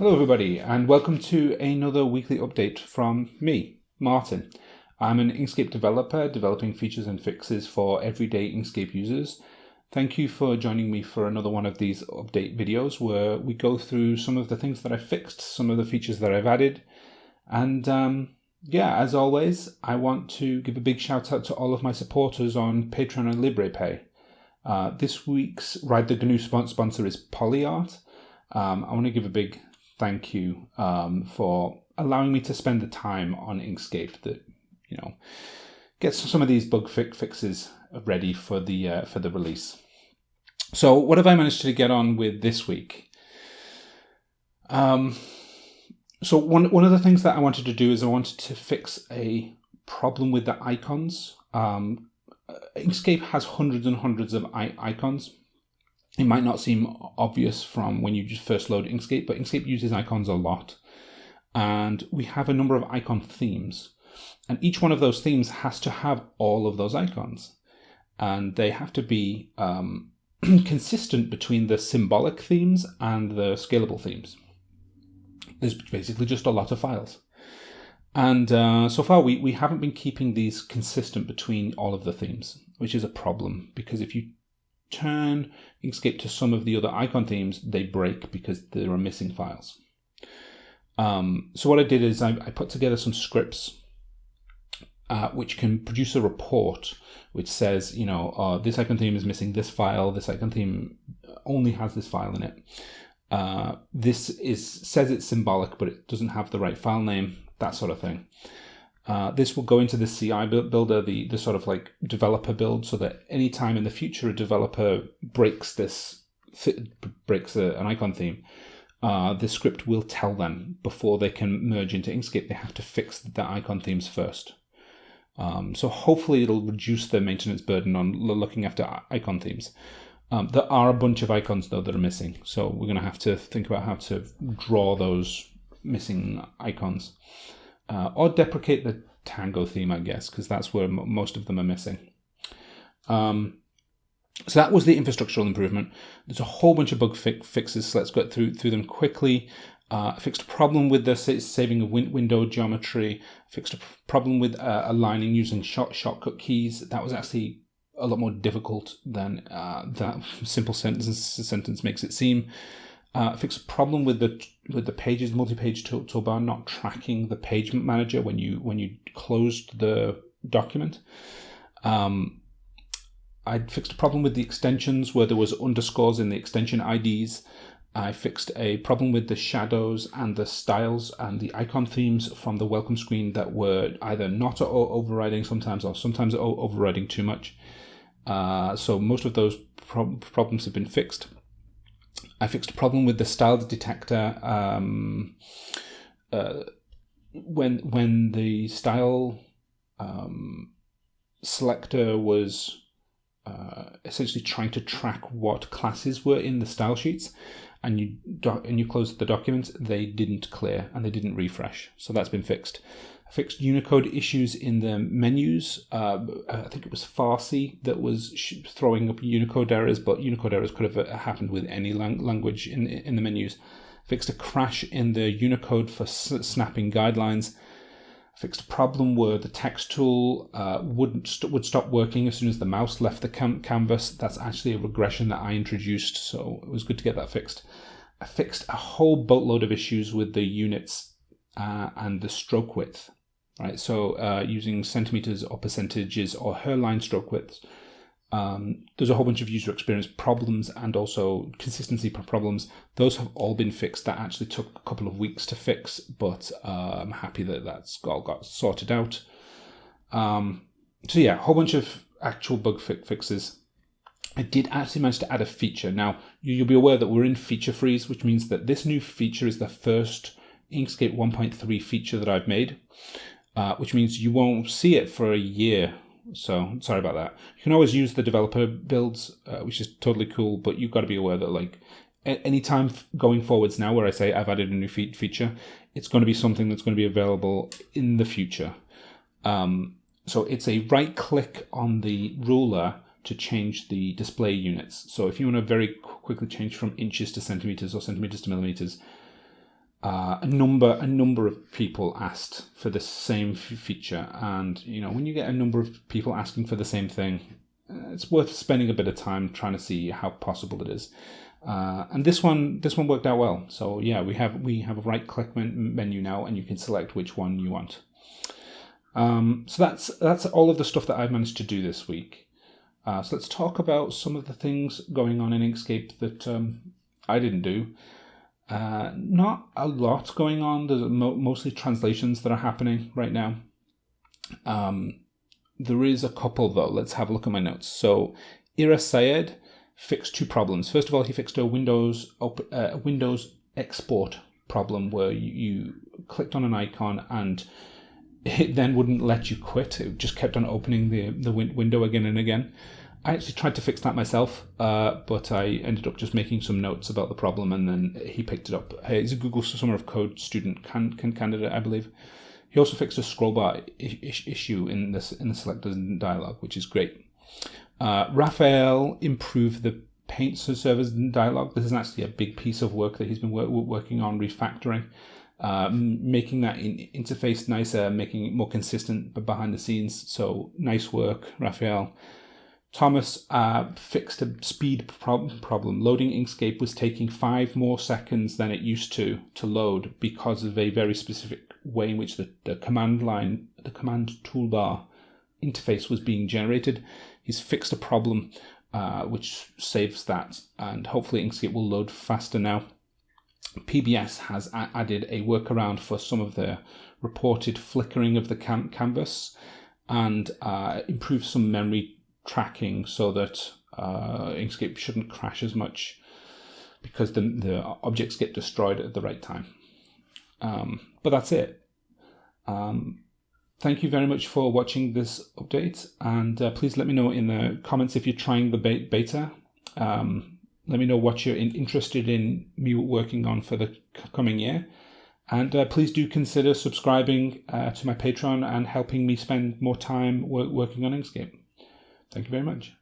Hello everybody and welcome to another weekly update from me, Martin. I'm an Inkscape developer developing features and fixes for everyday Inkscape users. Thank you for joining me for another one of these update videos where we go through some of the things that I fixed, some of the features that I've added. And um, yeah, as always, I want to give a big shout out to all of my supporters on Patreon and Liberapay. Uh, this week's Ride the GNU sponsor is PolyArt. Um, I want to give a big thank you um, for allowing me to spend the time on Inkscape that you know gets some of these bug fi fixes ready for the uh, for the release. So what have I managed to get on with this week? Um, so one one of the things that I wanted to do is I wanted to fix a problem with the icons. Um, Inkscape has hundreds and hundreds of icons it might not seem obvious from when you just first load Inkscape, but Inkscape uses icons a lot. And we have a number of icon themes. And each one of those themes has to have all of those icons. And they have to be um, consistent between the symbolic themes and the scalable themes. There's basically just a lot of files. And uh, so far, we, we haven't been keeping these consistent between all of the themes, which is a problem because if you turn you can skip to some of the other icon themes, they break because there are missing files. Um, so what I did is I, I put together some scripts uh, which can produce a report which says, you know, uh, this icon theme is missing this file, this icon theme only has this file in it. Uh, this is says it's symbolic, but it doesn't have the right file name, that sort of thing. Uh, this will go into the CI builder, the, the sort of like developer build, so that anytime in the future a developer breaks this, breaks a, an icon theme, uh, the script will tell them before they can merge into Inkscape, they have to fix the icon themes first. Um, so hopefully it'll reduce the maintenance burden on looking after icon themes. Um, there are a bunch of icons though that are missing, so we're going to have to think about how to draw those missing icons uh, or deprecate the Tango theme, I guess, because that's where most of them are missing. Um, so that was the infrastructural improvement. There's a whole bunch of bug fi fixes, so let's go through through them quickly. Uh, fixed a problem with the saving of win window geometry. Fixed a problem with uh, aligning using short shortcut keys. That was actually a lot more difficult than uh, that simple sentence sentence makes it seem uh, fix a problem with the with the pages multi-page tool, toolbar not tracking the page manager when you when you closed the document. Um, I fixed a problem with the extensions where there was underscores in the extension IDs. I fixed a problem with the shadows and the styles and the icon themes from the welcome screen that were either not overriding sometimes or sometimes overriding too much. Uh, so most of those pro problems have been fixed. I fixed a problem with the style detector um, uh, when when the style um, selector was uh, essentially trying to track what classes were in the style sheets and you and you closed the document, they didn't clear and they didn't refresh. So that's been fixed fixed Unicode issues in the menus. Uh, I think it was Farsi that was throwing up Unicode errors, but Unicode errors could have uh, happened with any lang language in, in the menus. Fixed a crash in the Unicode for snapping guidelines. Fixed a problem where the text tool uh, wouldn't st would stop working as soon as the mouse left the cam canvas. That's actually a regression that I introduced, so it was good to get that fixed. I fixed a whole boatload of issues with the units uh, and the stroke width right? So uh, using centimeters or percentages or her hairline stroke widths, um, there's a whole bunch of user experience problems and also consistency problems. Those have all been fixed. That actually took a couple of weeks to fix, but uh, I'm happy that that's all got sorted out. Um, so yeah, a whole bunch of actual bug fi fixes. I did actually manage to add a feature. Now, you'll be aware that we're in feature freeze, which means that this new feature is the first Inkscape 1.3 feature that I've made uh, which means you won't see it for a year. So sorry about that. You can always use the developer builds, uh, which is totally cool, but you've got to be aware that like anytime going forwards now where I say I've added a new fe feature, it's going to be something that's going to be available in the future. Um, so it's a right click on the ruler to change the display units. So if you want to very quickly change from inches to centimeters or centimeters to millimeters, uh, a number a number of people asked for the same feature, and you know when you get a number of people asking for the same thing, uh, it's worth spending a bit of time trying to see how possible it is. Uh, and this one this one worked out well. So yeah, we have we have a right click menu now, and you can select which one you want. Um, so that's that's all of the stuff that I've managed to do this week. Uh, so let's talk about some of the things going on in Inkscape that um, I didn't do. Uh, not a lot going on. There's mo mostly translations that are happening right now. Um, there is a couple though. Let's have a look at my notes. So Ira Sayed fixed two problems. First of all, he fixed a Windows uh, Windows export problem where you, you clicked on an icon and it then wouldn't let you quit. It just kept on opening the the win window again and again. I actually tried to fix that myself, uh, but I ended up just making some notes about the problem, and then he picked it up. He's a Google Summer of Code student can, can candidate, I believe. He also fixed a scroll bar issue in this in the selectors dialog, which is great. Uh, Raphael improved the paint servers dialog. This is actually a big piece of work that he's been working on refactoring, uh, making that in interface nicer, making it more consistent but behind the scenes. So nice work, Raphael. Thomas uh, fixed a speed problem. Loading Inkscape was taking five more seconds than it used to to load because of a very specific way in which the, the command line, the command toolbar interface was being generated. He's fixed a problem uh, which saves that and hopefully Inkscape will load faster now. PBS has added a workaround for some of the reported flickering of the canvas and uh, improved some memory tracking so that uh, Inkscape shouldn't crash as much because the, the objects get destroyed at the right time. Um, but that's it. Um, thank you very much for watching this update and uh, please let me know in the comments if you're trying the beta. Um, let me know what you're in, interested in me working on for the coming year. And uh, please do consider subscribing uh, to my Patreon and helping me spend more time working on Inkscape. Thank you very much.